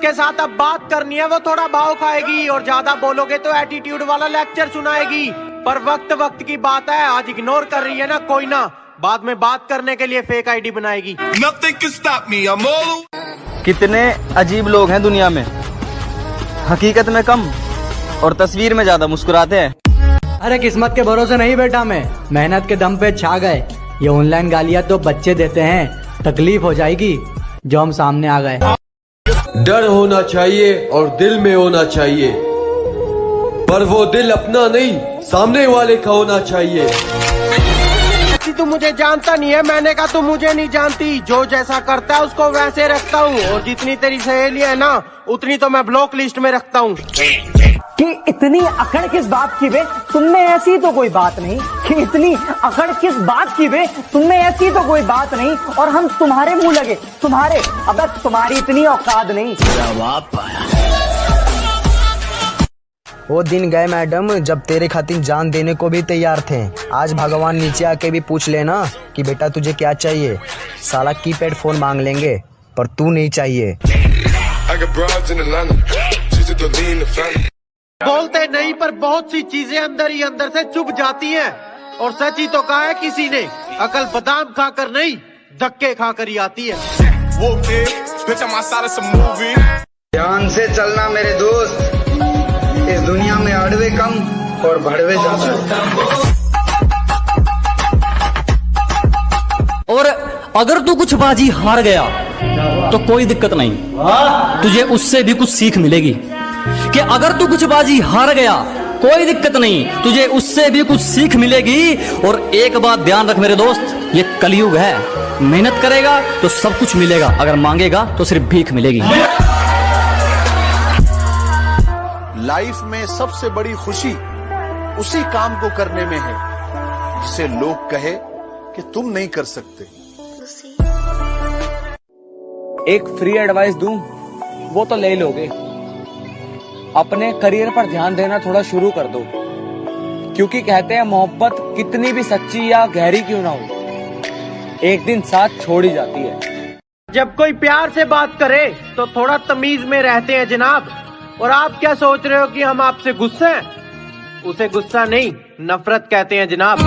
जिसके साथ अब बात करनी है वो थोड़ा भाव खाएगी और ज़्यादा बोलोगे तो एटीट्यूड वाला लेक्चर सुनाएगी। पर वक्त वक्त की बात है आज इग्नोर कर रही है ना कोई ना। बाद में बात करने के लिए फेक आईडी बनाएगी। Me. कितने अजीब लोग हैं दुनिया में। हकीकत में कम और तस्वीर में ज़्यादा मुस्कुराते हैं। अरे किस्मत के भरोसे नहीं बैठा मैं। मेहनत के दम पे छा गए। ये ऑनलाइन गालियाँ तो बच्चे देते हैं। तकलीफ़ हो जाएगी। जो हम सामने आ गए। डर होना चाहिए और दिल में होना चाहिए। पर वो दिल अपना नहीं, सामने वाले का होना चाहिए। तू मुझे जानता नहीं है, मैंने कहा तू मुझे नहीं जानती। जो जैसा करता है, उसको वैसे रखता हूँ। और जितनी तेरी सहेली है ना, उतनी तो मैं ब्लॉक लिस्ट में रखता हूँ। इतनी अकड़ किस बात की वे तुमने ऐसी तो कोई बात नहीं कि इतनी अकड़ किस बात की वे तुमने ऐसी तो कोई बात नहीं और हम तुम्हारे मुँह लगे। तुम्हारे अब तुम्हारी इतनी औकात नहीं। वो दिन गए मैडम जब तेरे खातिर जान देने को भी तैयार थे। आज भगवान नीचे आके भी पूछ लेना कि बेटा तुझे क्या चाहिए। साला कीपैड फ़ोन मांग लेंगे पर तू नहीं चाहिए। बोलते नहीं पर बहुत सी चीज़ें अंदर ही अंदर से चुप जाती हैं। और सच ही तो कहा है किसी ने अकल बादाम खाकर नहीं धक्के खाकर ही आती है. ध्यान से चलना मेरे दोस्त इस दुनिया में अड़वे कम और भड़वे ज़्यादा। और अगर तू कुछ बाजी हार गया तो कोई दिक्कत नहीं। तुझे उससे भी कुछ सीख मिलेगी। कि अगर तू कुछ बाजी हार गया कोई दिक्कत नहीं तुझे उससे भी कुछ सीख मिलेगी। और एक बात ध्यान रख मेरे दोस्त ये कलयुग है। मेहनत करेगा तो सब कुछ मिलेगा अगर मांगेगा तो सिर्फ़ भीख मिलेगी। लाइफ में सबसे बड़ी खुशी उसी काम को करने में है जिसे लोग कहे कि तुम नहीं कर सकते। एक फ्री एडवाइस दूँ वो तो ले लोगे। अपने करियर पर ध्यान देना थोड़ा शुरू कर दो। क्योंकि कहते हैं मोहब्बत कितनी भी सच्ची या गहरी क्यों ना हो, एक दिन साथ छोड़ जाती है। जब कोई प्यार से बात करे तो थोड़ा तमीज में रहते हैं जनाब। और आप क्या सोच रहे हो कि हम आपसे गुस्से हैं? उसे गुस्सा नहीं, नफरत कहते हैं जनाब।